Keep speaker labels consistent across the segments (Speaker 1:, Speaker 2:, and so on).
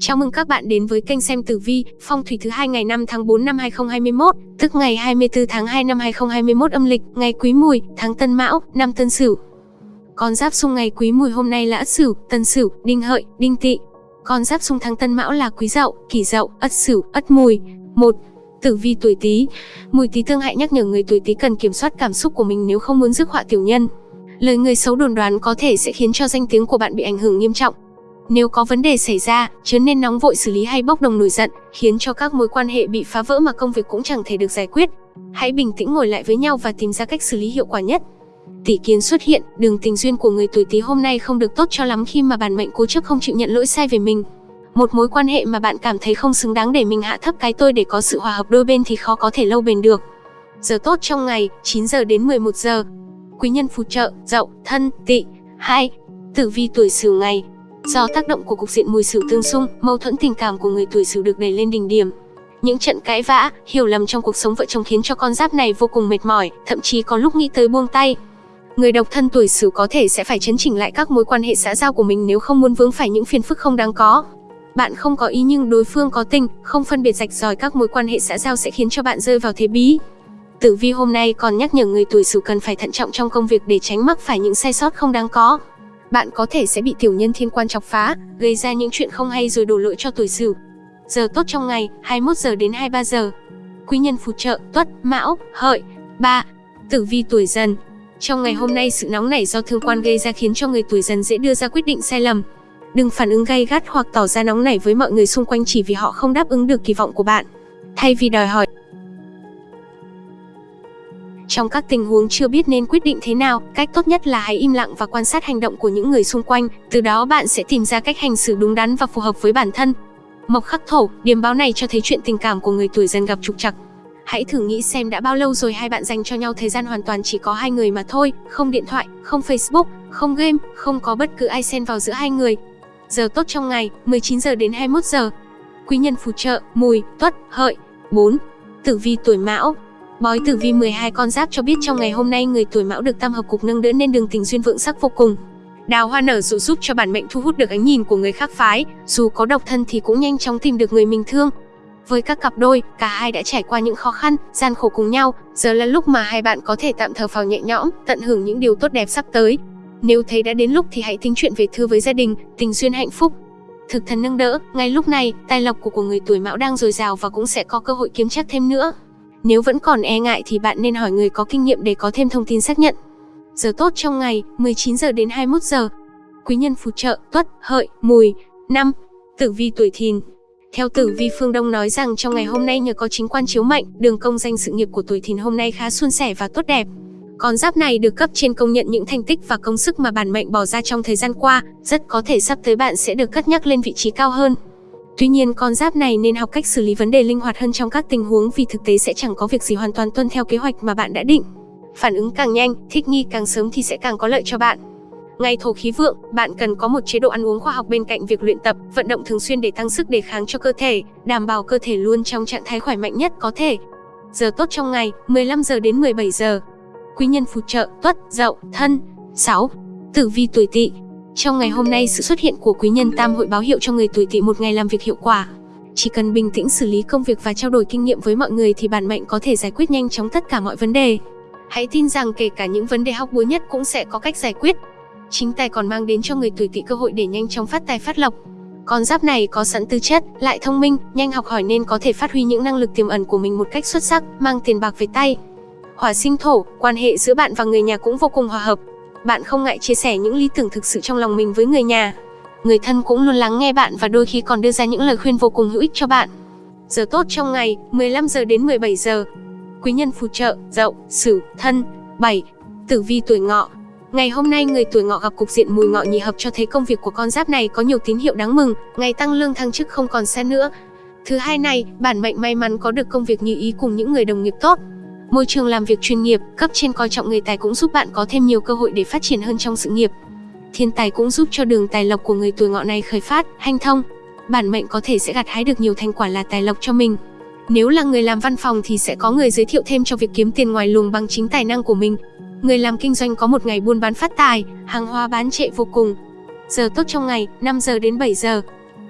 Speaker 1: Chào mừng các bạn đến với kênh xem tử vi, phong thủy thứ hai ngày 5 tháng 4 năm 2021, tức ngày 24 tháng 2 năm 2021 âm lịch, ngày Quý Mùi, tháng Tân Mão, năm Tân Sửu. Con giáp xung ngày Quý Mùi hôm nay là Ất Sửu, Tân Sửu, Đinh Hợi, Đinh Tỵ. Con giáp xung tháng Tân Mão là Quý Dậu, Kỷ Dậu, Ất Sửu, Ất Mùi. 1. Tử vi tuổi Tý. Mùi Tý tương hại nhắc nhở người tuổi Tý cần kiểm soát cảm xúc của mình nếu không muốn rước họa tiểu nhân. Lời người xấu đồn đoán có thể sẽ khiến cho danh tiếng của bạn bị ảnh hưởng nghiêm trọng. Nếu có vấn đề xảy ra, chớ nên nóng vội xử lý hay bốc đồng nổi giận, khiến cho các mối quan hệ bị phá vỡ mà công việc cũng chẳng thể được giải quyết. Hãy bình tĩnh ngồi lại với nhau và tìm ra cách xử lý hiệu quả nhất. Tỷ kiến xuất hiện, đường tình duyên của người tuổi Tý hôm nay không được tốt cho lắm khi mà bản mệnh cố chấp không chịu nhận lỗi sai về mình. Một mối quan hệ mà bạn cảm thấy không xứng đáng để mình hạ thấp cái tôi để có sự hòa hợp đôi bên thì khó có thể lâu bền được. Giờ tốt trong ngày, 9 giờ đến 11 giờ. Quý nhân phù trợ, Dậu, Thân, Tỵ. 2. Tử vi tuổi Sửu ngày, Do tác động của cục diện mùi sửu tương xung, mâu thuẫn tình cảm của người tuổi sửu được đẩy lên đỉnh điểm. Những trận cãi vã, hiểu lầm trong cuộc sống vợ chồng khiến cho con giáp này vô cùng mệt mỏi, thậm chí có lúc nghĩ tới buông tay. Người độc thân tuổi sửu có thể sẽ phải chấn chỉnh lại các mối quan hệ xã giao của mình nếu không muốn vướng phải những phiền phức không đáng có. Bạn không có ý nhưng đối phương có tình, không phân biệt rạch ròi các mối quan hệ xã giao sẽ khiến cho bạn rơi vào thế bí. Tử vi hôm nay còn nhắc nhở người tuổi sửu cần phải thận trọng trong công việc để tránh mắc phải những sai sót không đáng có bạn có thể sẽ bị tiểu nhân thiên quan chọc phá, gây ra những chuyện không hay rồi đổ lỗi cho tuổi Sửu. Giờ tốt trong ngày, 21 giờ đến 23 giờ. Quý nhân phù trợ, Tuất, Mão, Hợi. ba Tử vi tuổi Dần. Trong ngày hôm nay sự nóng nảy do thương quan gây ra khiến cho người tuổi Dần dễ đưa ra quyết định sai lầm. Đừng phản ứng gay gắt hoặc tỏ ra nóng nảy với mọi người xung quanh chỉ vì họ không đáp ứng được kỳ vọng của bạn. Thay vì đòi hỏi trong các tình huống chưa biết nên quyết định thế nào, cách tốt nhất là hãy im lặng và quan sát hành động của những người xung quanh, từ đó bạn sẽ tìm ra cách hành xử đúng đắn và phù hợp với bản thân. Mộc khắc thổ, điểm báo này cho thấy chuyện tình cảm của người tuổi dần gặp trục trặc. Hãy thử nghĩ xem đã bao lâu rồi hai bạn dành cho nhau thời gian hoàn toàn chỉ có hai người mà thôi, không điện thoại, không Facebook, không game, không có bất cứ ai xen vào giữa hai người. Giờ tốt trong ngày, 19 giờ đến 21 giờ. Quý nhân phù trợ, mùi, tuất, hợi. 4. Tử vi tuổi mão, Bói tử vi 12 con giáp cho biết trong ngày hôm nay người tuổi mão được tam hợp cục nâng đỡ nên đường tình duyên vượng sắc vô cùng. Đào hoa nở rộ giúp cho bản mệnh thu hút được ánh nhìn của người khác phái, dù có độc thân thì cũng nhanh chóng tìm được người mình thương. Với các cặp đôi, cả hai đã trải qua những khó khăn, gian khổ cùng nhau, giờ là lúc mà hai bạn có thể tạm thở phào nhẹ nhõm, tận hưởng những điều tốt đẹp sắp tới. Nếu thấy đã đến lúc thì hãy tính chuyện về thư với gia đình, tình duyên hạnh phúc. Thực thần nâng đỡ, ngay lúc này, tài lộc của, của người tuổi mão đang dồi dào và cũng sẽ có cơ hội kiếm chắc thêm nữa. Nếu vẫn còn e ngại thì bạn nên hỏi người có kinh nghiệm để có thêm thông tin xác nhận. Giờ tốt trong ngày, 19 giờ đến 21 giờ. Quý nhân phù trợ, tuất, hợi, mùi. 5. Tử vi tuổi thìn. Theo tử vi phương Đông nói rằng trong ngày hôm nay nhờ có chính quan chiếu mệnh, đường công danh sự nghiệp của tuổi thìn hôm nay khá suôn sẻ và tốt đẹp. Con giáp này được cấp trên công nhận những thành tích và công sức mà bản mệnh bỏ ra trong thời gian qua, rất có thể sắp tới bạn sẽ được cất nhắc lên vị trí cao hơn. Tuy nhiên con giáp này nên học cách xử lý vấn đề linh hoạt hơn trong các tình huống vì thực tế sẽ chẳng có việc gì hoàn toàn tuân theo kế hoạch mà bạn đã định. Phản ứng càng nhanh, thích nghi càng sớm thì sẽ càng có lợi cho bạn. Ngày thổ khí vượng, bạn cần có một chế độ ăn uống khoa học bên cạnh việc luyện tập, vận động thường xuyên để tăng sức đề kháng cho cơ thể, đảm bảo cơ thể luôn trong trạng thái khỏe mạnh nhất có thể. Giờ tốt trong ngày, 15 giờ đến 17 giờ. Quý nhân phù trợ, tuất, dậu, thân. 6. Tử vi tuổi tỵ, trong ngày hôm nay, sự xuất hiện của quý nhân tam hội báo hiệu cho người tuổi tỵ một ngày làm việc hiệu quả. Chỉ cần bình tĩnh xử lý công việc và trao đổi kinh nghiệm với mọi người thì bản mệnh có thể giải quyết nhanh chóng tất cả mọi vấn đề. Hãy tin rằng kể cả những vấn đề hóc búa nhất cũng sẽ có cách giải quyết. Chính tài còn mang đến cho người tuổi tỵ cơ hội để nhanh chóng phát tài phát lộc. Con giáp này có sẵn tư chất, lại thông minh, nhanh học hỏi nên có thể phát huy những năng lực tiềm ẩn của mình một cách xuất sắc, mang tiền bạc về tay. Hỏa sinh thổ, quan hệ giữa bạn và người nhà cũng vô cùng hòa hợp, bạn không ngại chia sẻ những lý tưởng thực sự trong lòng mình với người nhà. Người thân cũng luôn lắng nghe bạn và đôi khi còn đưa ra những lời khuyên vô cùng hữu ích cho bạn. Giờ tốt trong ngày, 15 giờ đến 17 giờ. Quý nhân phù trợ, Dậu, Sửu, Thân. 7. Tử vi tuổi Ngọ. Ngày hôm nay người tuổi Ngọ gặp cục diện mùi ngọ nhị hợp cho thấy công việc của con giáp này có nhiều tín hiệu đáng mừng, ngày tăng lương thăng chức không còn xa nữa. Thứ hai này, bản mệnh may mắn có được công việc như ý cùng những người đồng nghiệp tốt, Môi trường làm việc chuyên nghiệp, cấp trên coi trọng người tài cũng giúp bạn có thêm nhiều cơ hội để phát triển hơn trong sự nghiệp. Thiên tài cũng giúp cho đường tài lộc của người tuổi ngọ này khởi phát, hanh thông. Bản mệnh có thể sẽ gặt hái được nhiều thành quả là tài lộc cho mình. Nếu là người làm văn phòng thì sẽ có người giới thiệu thêm cho việc kiếm tiền ngoài luồng bằng chính tài năng của mình. Người làm kinh doanh có một ngày buôn bán phát tài, hàng hóa bán chạy vô cùng. Giờ tốt trong ngày, 5 giờ đến 7 giờ.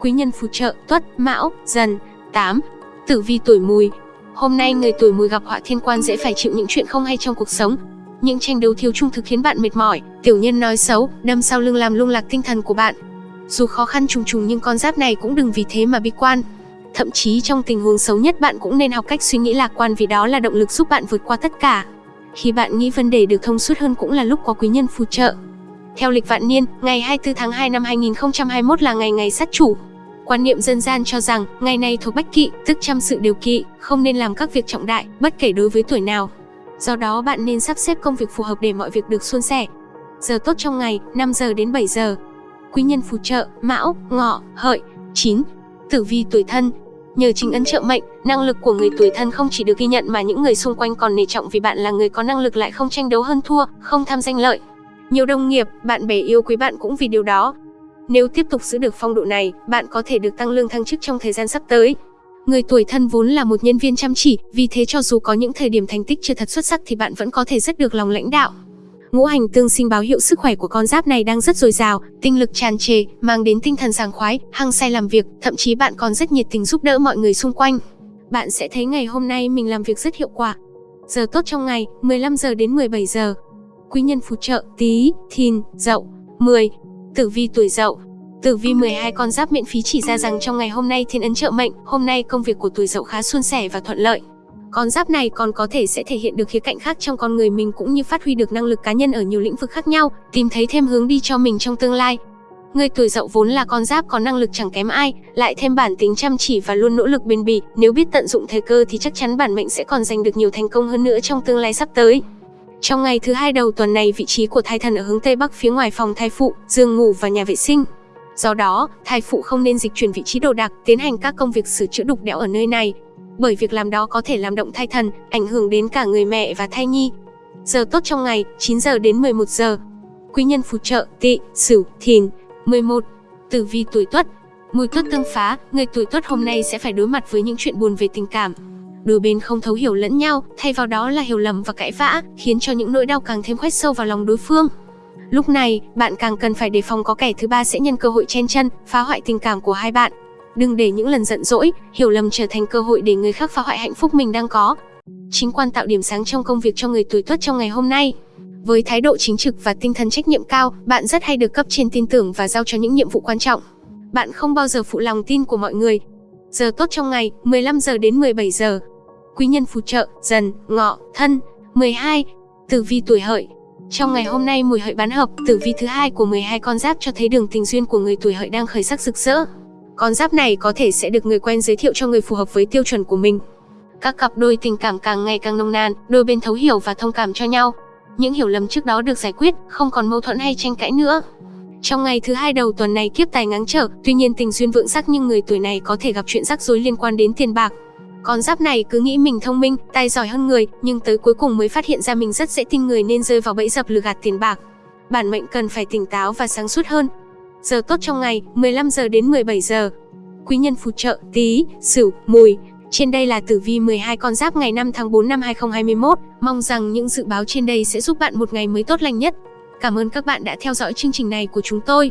Speaker 1: Quý nhân phù trợ Tuất, Mão, Dần. 8. Tử vi tuổi Mùi. Hôm nay người tuổi Mùi gặp họa thiên quan dễ phải chịu những chuyện không hay trong cuộc sống. Những tranh đấu thiếu trung thực khiến bạn mệt mỏi, tiểu nhân nói xấu, đâm sau lưng làm lung lạc tinh thần của bạn. Dù khó khăn trùng trùng nhưng con giáp này cũng đừng vì thế mà bi quan. Thậm chí trong tình huống xấu nhất bạn cũng nên học cách suy nghĩ lạc quan vì đó là động lực giúp bạn vượt qua tất cả. Khi bạn nghĩ vấn đề được thông suốt hơn cũng là lúc có quý nhân phù trợ. Theo lịch vạn niên, ngày 24 tháng 2 năm 2021 là ngày ngày sát chủ. Quan niệm dân gian cho rằng, ngày này thuộc bách kỵ, tức chăm sự điều kỵ, không nên làm các việc trọng đại, bất kể đối với tuổi nào. Do đó bạn nên sắp xếp công việc phù hợp để mọi việc được suôn sẻ. Giờ tốt trong ngày, 5 giờ đến 7 giờ. Quý nhân phù trợ, Mão, Ngọ, Hợi. 9. Tử vi tuổi thân, Nhờ chính ấn trợ mệnh, năng lực của người tuổi thân không chỉ được ghi nhận mà những người xung quanh còn nể trọng vì bạn là người có năng lực lại không tranh đấu hơn thua, không tham danh lợi. Nhiều đồng nghiệp, bạn bè yêu quý bạn cũng vì điều đó. Nếu tiếp tục giữ được phong độ này, bạn có thể được tăng lương thăng chức trong thời gian sắp tới. Người tuổi thân vốn là một nhân viên chăm chỉ, vì thế cho dù có những thời điểm thành tích chưa thật xuất sắc thì bạn vẫn có thể rất được lòng lãnh đạo. Ngũ hành tương sinh báo hiệu sức khỏe của con giáp này đang rất dồi dào, tinh lực tràn trề, mang đến tinh thần sảng khoái, hăng say làm việc, thậm chí bạn còn rất nhiệt tình giúp đỡ mọi người xung quanh. Bạn sẽ thấy ngày hôm nay mình làm việc rất hiệu quả. Giờ tốt trong ngày, 15 giờ đến 17 giờ. Quý nhân phù trợ, Tý, Thìn, Dậu. 10. Tử vi tuổi Dậu. Tử vi 12 con giáp miễn phí chỉ ra rằng trong ngày hôm nay thiên ấn trợ mệnh, hôm nay công việc của tuổi Dậu khá suôn sẻ và thuận lợi. Con giáp này còn có thể sẽ thể hiện được khía cạnh khác trong con người mình cũng như phát huy được năng lực cá nhân ở nhiều lĩnh vực khác nhau, tìm thấy thêm hướng đi cho mình trong tương lai. Người tuổi dậu vốn là con giáp có năng lực chẳng kém ai, lại thêm bản tính chăm chỉ và luôn nỗ lực bền bỉ, nếu biết tận dụng thời cơ thì chắc chắn bản mệnh sẽ còn giành được nhiều thành công hơn nữa trong tương lai sắp tới. Trong ngày thứ hai đầu tuần này, vị trí của thai thần ở hướng tây bắc phía ngoài phòng thai phụ, giường ngủ và nhà vệ sinh. Do đó, thai phụ không nên dịch chuyển vị trí đồ đạc, tiến hành các công việc sửa chữa đục đẽo ở nơi này, bởi việc làm đó có thể làm động thai thần, ảnh hưởng đến cả người mẹ và thai nhi. Giờ tốt trong ngày, 9 giờ đến 11 giờ. Quý nhân phù trợ, tỵ, sửu, thìn. 11. Tử vi tuổi tuất. Mùi tuất tương phá, người tuổi tuất hôm nay sẽ phải đối mặt với những chuyện buồn về tình cảm. Đôi bên không thấu hiểu lẫn nhau, thay vào đó là hiểu lầm và cãi vã, khiến cho những nỗi đau càng thêm khoét sâu vào lòng đối phương. Lúc này, bạn càng cần phải đề phòng có kẻ thứ ba sẽ nhân cơ hội chen chân, phá hoại tình cảm của hai bạn. Đừng để những lần giận dỗi, hiểu lầm trở thành cơ hội để người khác phá hoại hạnh phúc mình đang có. Chính quan tạo điểm sáng trong công việc cho người tuổi tuất trong ngày hôm nay. Với thái độ chính trực và tinh thần trách nhiệm cao, bạn rất hay được cấp trên tin tưởng và giao cho những nhiệm vụ quan trọng. Bạn không bao giờ phụ lòng tin của mọi người. Giờ tốt trong ngày, 15 giờ đến 17 giờ. Quý nhân phù trợ, dần, ngọ, thân. 12. Tử vi tuổi hợi. Trong ngày hôm nay mùi hợi bán hợp, tử vi thứ hai của 12 con giáp cho thấy đường tình duyên của người tuổi hợi đang khởi sắc rực rỡ. Con giáp này có thể sẽ được người quen giới thiệu cho người phù hợp với tiêu chuẩn của mình. Các cặp đôi tình cảm càng ngày càng nồng nàn, đôi bên thấu hiểu và thông cảm cho nhau. Những hiểu lầm trước đó được giải quyết, không còn mâu thuẫn hay tranh cãi nữa. Trong ngày thứ hai đầu tuần này kiếp tài ngáng trở, tuy nhiên tình duyên vượng sắc nhưng người tuổi này có thể gặp chuyện rắc rối liên quan đến tiền bạc. Con giáp này cứ nghĩ mình thông minh, tài giỏi hơn người, nhưng tới cuối cùng mới phát hiện ra mình rất dễ tin người nên rơi vào bẫy dập lừa gạt tiền bạc. Bản mệnh cần phải tỉnh táo và sáng suốt hơn, Giờ tốt trong ngày, 15 giờ đến 17 giờ. Quý nhân phù trợ, Tý, Sửu, Mùi. Trên đây là tử vi 12 con giáp ngày 5 tháng 4 năm 2021. Mong rằng những dự báo trên đây sẽ giúp bạn một ngày mới tốt lành nhất. Cảm ơn các bạn đã theo dõi chương trình này của chúng tôi.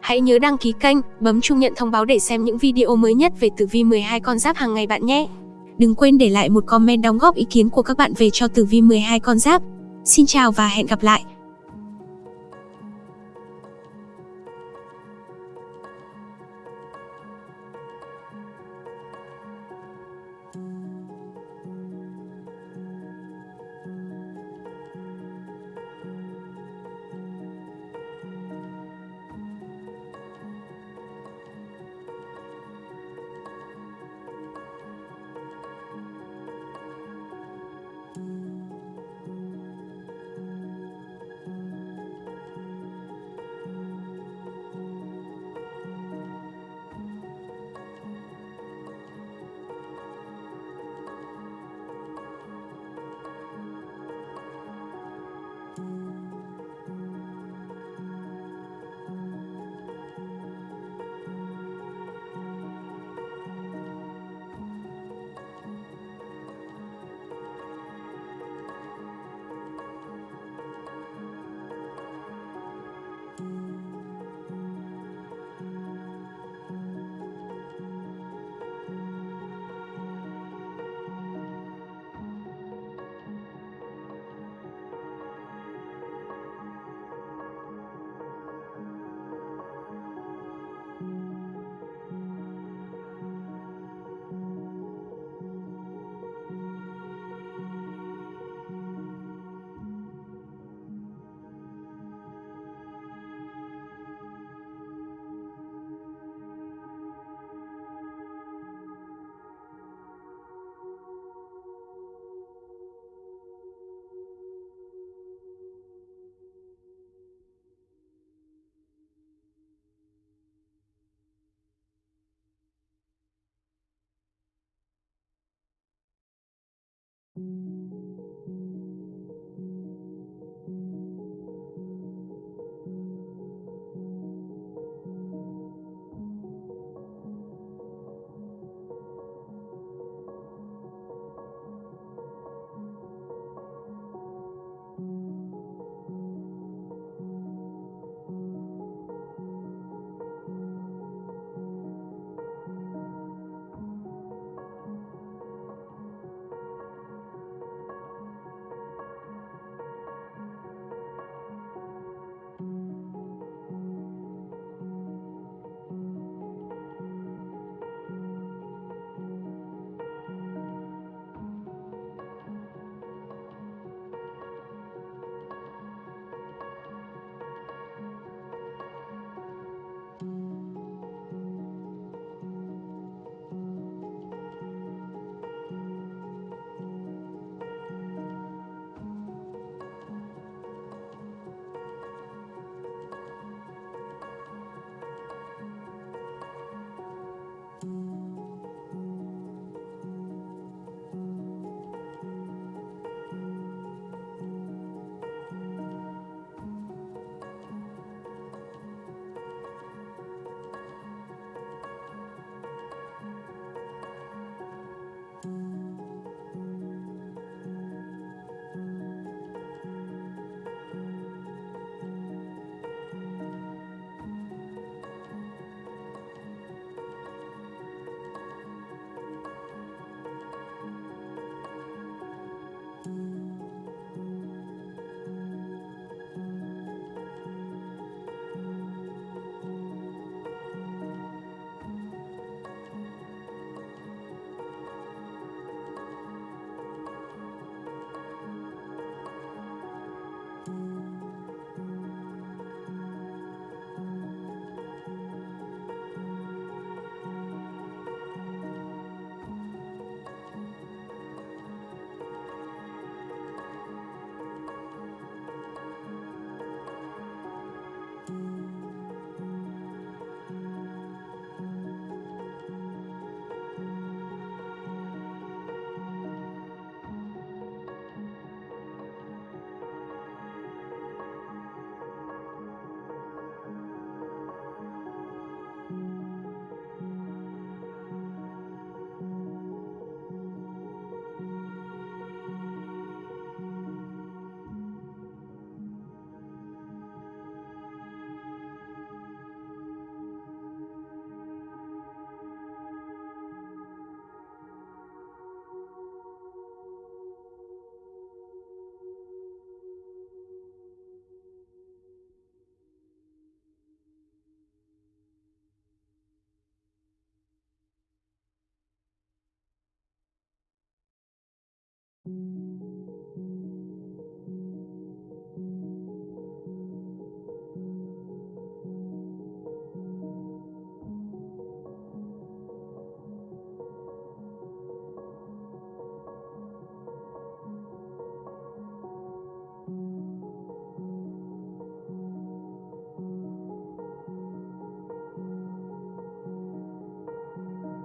Speaker 1: Hãy nhớ đăng ký kênh, bấm chuông nhận thông báo để xem những video mới nhất về tử vi 12 con giáp hàng ngày bạn nhé. Đừng quên để lại một comment đóng góp ý kiến của các bạn về cho tử vi 12 con giáp. Xin chào và hẹn gặp lại.